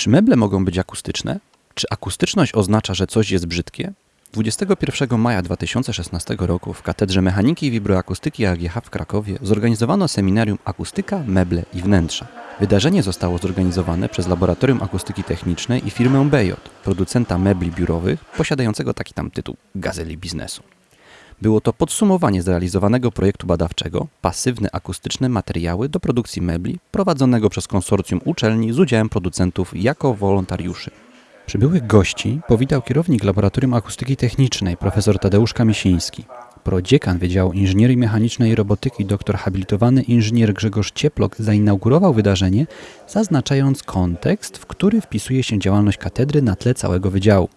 Czy meble mogą być akustyczne? Czy akustyczność oznacza, że coś jest brzydkie? 21 maja 2016 roku w Katedrze Mechaniki i Wibroakustyki AGH w Krakowie zorganizowano seminarium Akustyka, meble i wnętrza. Wydarzenie zostało zorganizowane przez Laboratorium Akustyki Technicznej i firmę BJ, producenta mebli biurowych, posiadającego taki tam tytuł Gazeli Biznesu. Było to podsumowanie zrealizowanego projektu badawczego Pasywne akustyczne materiały do produkcji mebli prowadzonego przez konsorcjum uczelni z udziałem producentów jako wolontariuszy. Przybyłych gości powitał kierownik Laboratorium Akustyki Technicznej profesor Tadeusz Kamisiński. Prodziekan Wydziału Inżynierii Mechanicznej i Robotyki dr habilitowany inżynier Grzegorz Cieplok zainaugurował wydarzenie, zaznaczając kontekst, w który wpisuje się działalność katedry na tle całego wydziału.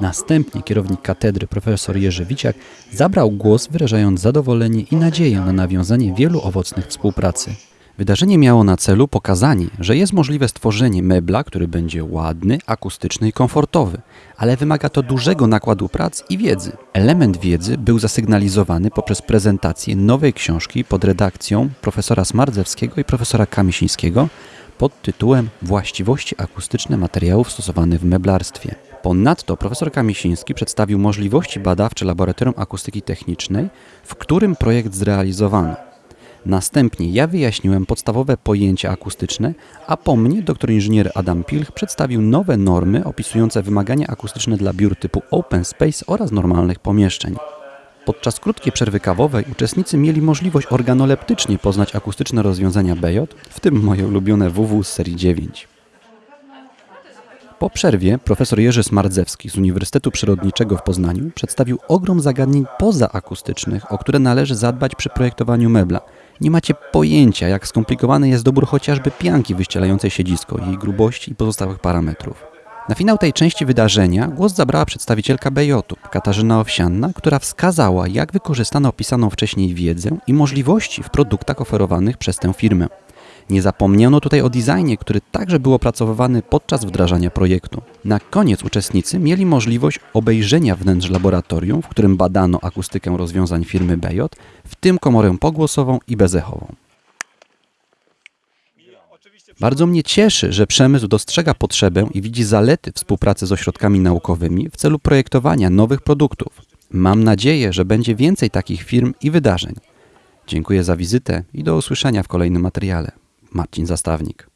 Następnie kierownik katedry profesor Jerzy Wiciak zabrał głos, wyrażając zadowolenie i nadzieję na nawiązanie wielu owocnych współpracy. Wydarzenie miało na celu pokazanie, że jest możliwe stworzenie mebla, który będzie ładny, akustyczny i komfortowy, ale wymaga to dużego nakładu prac i wiedzy. Element wiedzy był zasygnalizowany poprzez prezentację nowej książki pod redakcją profesora Smardzewskiego i profesora Kamisińskiego pod tytułem Właściwości akustyczne materiałów stosowanych w meblarstwie. Ponadto profesor Kamisiński przedstawił możliwości badawcze Laboratorium Akustyki Technicznej, w którym projekt zrealizowano. Następnie ja wyjaśniłem podstawowe pojęcia akustyczne, a po mnie dr inżynier Adam Pilch przedstawił nowe normy opisujące wymagania akustyczne dla biur typu open space oraz normalnych pomieszczeń. Podczas krótkiej przerwy kawowej uczestnicy mieli możliwość organoleptycznie poznać akustyczne rozwiązania BJ, w tym moje ulubione WW z serii 9. Po przerwie profesor Jerzy Smardzewski z Uniwersytetu Przyrodniczego w Poznaniu przedstawił ogrom zagadnień pozaakustycznych, o które należy zadbać przy projektowaniu mebla. Nie macie pojęcia, jak skomplikowany jest dobór chociażby pianki wyścielającej siedzisko, jej grubości i pozostałych parametrów. Na finał tej części wydarzenia głos zabrała przedstawicielka Bejotu, Katarzyna Owsianna, która wskazała, jak wykorzystano opisaną wcześniej wiedzę i możliwości w produktach oferowanych przez tę firmę. Nie zapomniano tutaj o designie, który także był opracowywany podczas wdrażania projektu. Na koniec uczestnicy mieli możliwość obejrzenia wnętrz laboratorium, w którym badano akustykę rozwiązań firmy BJ, w tym komorę pogłosową i bezechową. Bardzo mnie cieszy, że przemysł dostrzega potrzebę i widzi zalety współpracy z ośrodkami naukowymi w celu projektowania nowych produktów. Mam nadzieję, że będzie więcej takich firm i wydarzeń. Dziękuję za wizytę i do usłyszenia w kolejnym materiale. Marcin Zastawnik.